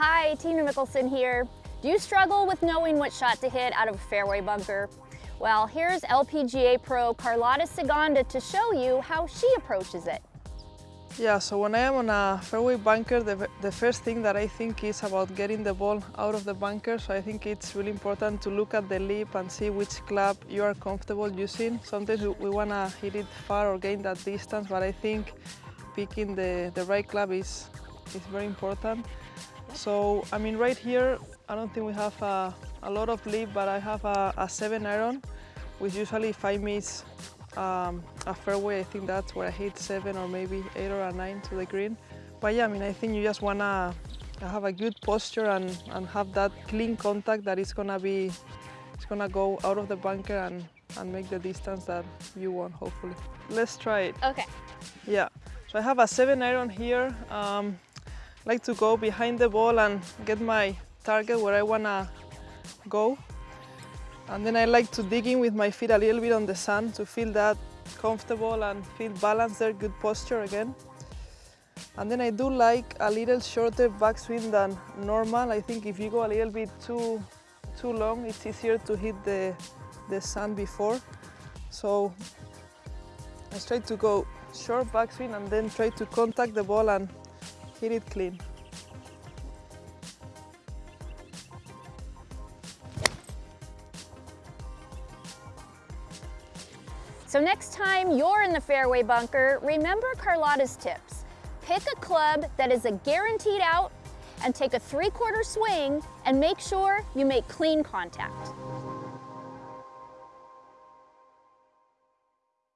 Hi, Tina Mickelson here. Do you struggle with knowing what shot to hit out of a fairway bunker? Well, here's LPGA pro Carlota Ciganda to show you how she approaches it. Yeah, so when I am on a fairway bunker, the, the first thing that I think is about getting the ball out of the bunker. So I think it's really important to look at the lip and see which club you are comfortable using. Sometimes we, we want to hit it far or gain that distance, but I think picking the, the right club is, is very important. So, I mean, right here, I don't think we have a, a lot of lip, but I have a, a seven iron, which usually if I miss um, a fairway, I think that's where I hit seven or maybe eight or a nine to the green. But yeah, I mean, I think you just wanna have a good posture and, and have that clean contact that is gonna be, it's gonna go out of the bunker and, and make the distance that you want, hopefully. Let's try it. Okay. Yeah, so I have a seven iron here. Um, like to go behind the ball and get my target where I wanna go. And then I like to dig in with my feet a little bit on the sand to feel that comfortable and feel balanced there, good posture again. And then I do like a little shorter backswing than normal. I think if you go a little bit too, too long, it's easier to hit the, the sand before. So I try to go short backswing and then try to contact the ball and hit it clean. So next time you're in the fairway bunker, remember Carlota's tips. Pick a club that is a guaranteed out and take a three-quarter swing and make sure you make clean contact.